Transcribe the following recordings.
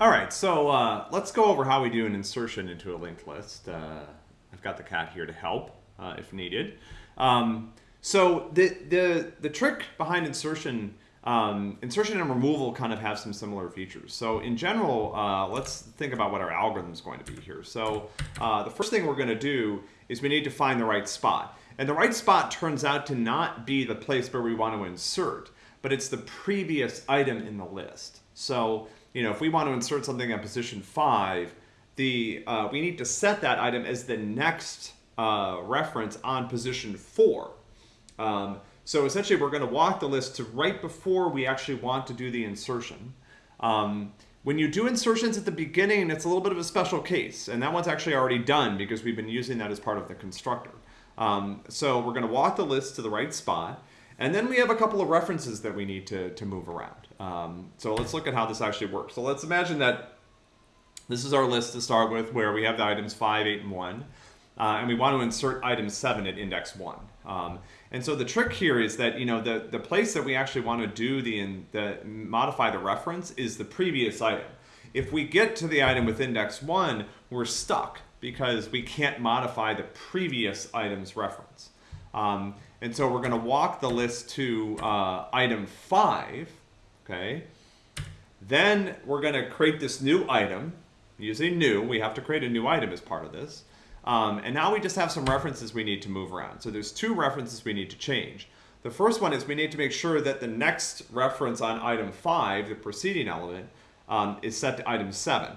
All right, so uh, let's go over how we do an insertion into a linked list. Uh, I've got the cat here to help uh, if needed. Um, so the, the, the trick behind insertion, um, insertion and removal kind of have some similar features. So in general, uh, let's think about what our algorithm is going to be here. So uh, the first thing we're going to do is we need to find the right spot. And the right spot turns out to not be the place where we want to insert, but it's the previous item in the list. So, you know, if we want to insert something at position five, the, uh, we need to set that item as the next uh, reference on position four. Um, so essentially we're going to walk the list to right before we actually want to do the insertion. Um, when you do insertions at the beginning, it's a little bit of a special case, and that one's actually already done because we've been using that as part of the constructor. Um, so we're going to walk the list to the right spot, and then we have a couple of references that we need to, to move around. Um, so let's look at how this actually works. So let's imagine that this is our list to start with where we have the items 5, 8, and 1. Uh, and we want to insert item 7 at index 1. Um, and so the trick here is that you know the, the place that we actually want to do the, in, the modify the reference is the previous item. If we get to the item with index 1, we're stuck because we can't modify the previous item's reference. Um, and so we're going to walk the list to uh, item 5, okay? Then we're going to create this new item. Using new, we have to create a new item as part of this. Um, and now we just have some references we need to move around. So there's two references we need to change. The first one is we need to make sure that the next reference on item 5, the preceding element, um, is set to item 7.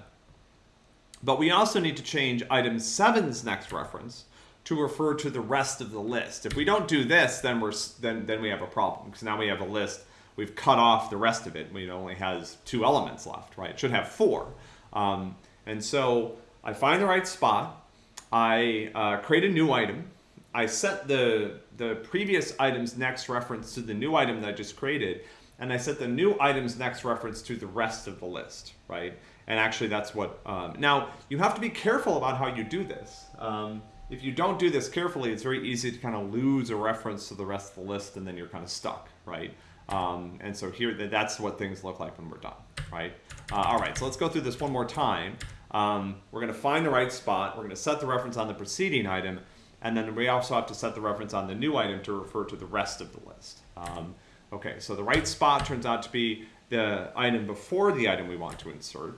But we also need to change item 7's next reference to refer to the rest of the list. If we don't do this, then we're then then we have a problem because now we have a list. We've cut off the rest of it. It only has two elements left, right? It should have four. Um, and so I find the right spot. I uh, create a new item. I set the, the previous item's next reference to the new item that I just created, and I set the new item's next reference to the rest of the list, right? And actually that's what, um, now you have to be careful about how you do this. Um, if you don't do this carefully, it's very easy to kind of lose a reference to the rest of the list and then you're kind of stuck, right? Um, and so here, that's what things look like when we're done, right? Uh, all right, so let's go through this one more time. Um, we're going to find the right spot. We're going to set the reference on the preceding item. And then we also have to set the reference on the new item to refer to the rest of the list. Um, okay, so the right spot turns out to be the item before the item we want to insert.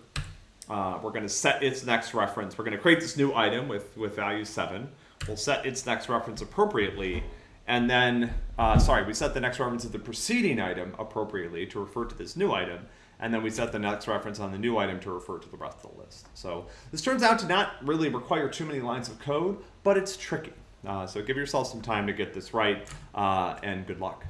Uh, we're going to set its next reference. We're going to create this new item with, with value 7. We'll set its next reference appropriately. And then, uh, sorry, we set the next reference of the preceding item appropriately to refer to this new item and then we set the next reference on the new item to refer to the rest of the list. So this turns out to not really require too many lines of code, but it's tricky. Uh, so give yourself some time to get this right, uh, and good luck.